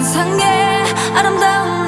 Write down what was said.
환상에 아름다운